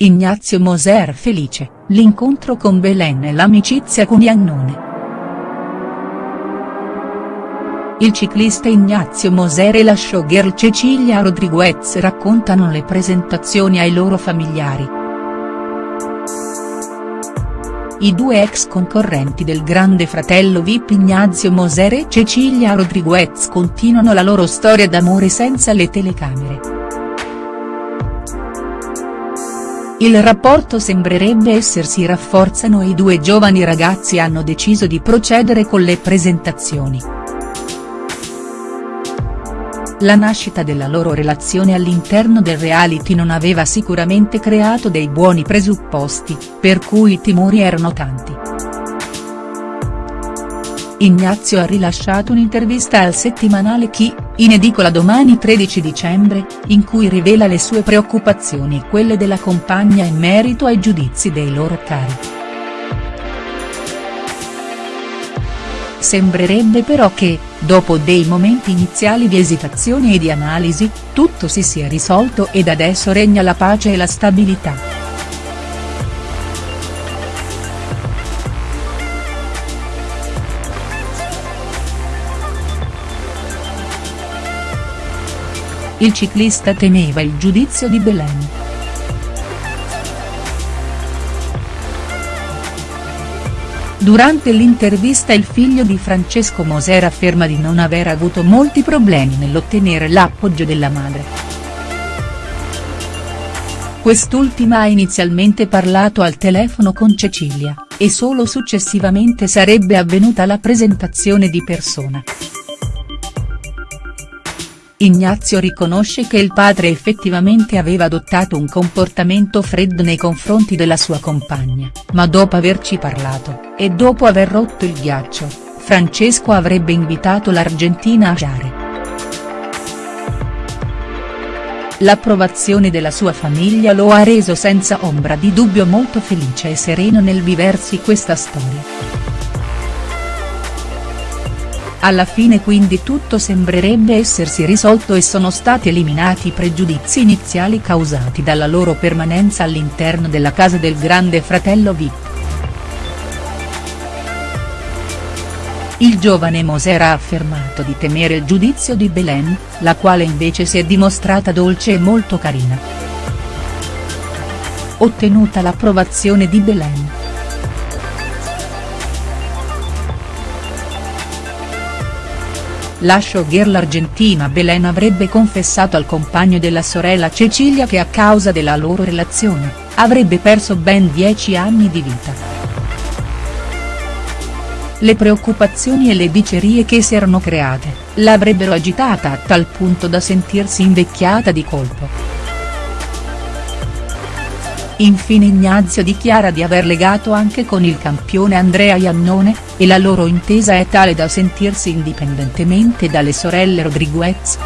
Ignazio Moser felice, l'incontro con Belen e l'amicizia con Iannone. Il ciclista Ignazio Moser e la showgirl Cecilia Rodriguez raccontano le presentazioni ai loro familiari. I due ex concorrenti del grande fratello Vip Ignazio Moser e Cecilia Rodriguez continuano la loro storia d'amore senza le telecamere. Il rapporto sembrerebbe essersi rafforzano e i due giovani ragazzi hanno deciso di procedere con le presentazioni. La nascita della loro relazione all'interno del reality non aveva sicuramente creato dei buoni presupposti, per cui i timori erano tanti. Ignazio ha rilasciato un'intervista al settimanale Chi, in edicola domani 13 dicembre, in cui rivela le sue preoccupazioni e quelle della compagna in merito ai giudizi dei loro cari. Sembrerebbe però che, dopo dei momenti iniziali di esitazione e di analisi, tutto si sia risolto ed adesso regna la pace e la stabilità. Il ciclista temeva il giudizio di Belen. Durante l'intervista il figlio di Francesco Moser afferma di non aver avuto molti problemi nell'ottenere l'appoggio della madre. Quest'ultima ha inizialmente parlato al telefono con Cecilia, e solo successivamente sarebbe avvenuta la presentazione di persona. Ignazio riconosce che il padre effettivamente aveva adottato un comportamento freddo nei confronti della sua compagna, ma dopo averci parlato, e dopo aver rotto il ghiaccio, Francesco avrebbe invitato l'Argentina a giare. L'approvazione della sua famiglia lo ha reso senza ombra di dubbio molto felice e sereno nel viversi questa storia. Alla fine quindi tutto sembrerebbe essersi risolto e sono stati eliminati i pregiudizi iniziali causati dalla loro permanenza all'interno della casa del grande fratello Vip. Il giovane Moser ha affermato di temere il giudizio di Belen, la quale invece si è dimostrata dolce e molto carina. Ottenuta l'approvazione di Belen. La showgirl argentina Belen avrebbe confessato al compagno della sorella Cecilia che a causa della loro relazione, avrebbe perso ben dieci anni di vita. Le preoccupazioni e le dicerie che si erano create, l'avrebbero agitata a tal punto da sentirsi invecchiata di colpo. Infine Ignazio dichiara di aver legato anche con il campione Andrea Iannone, e la loro intesa è tale da sentirsi indipendentemente dalle sorelle Rodriguez.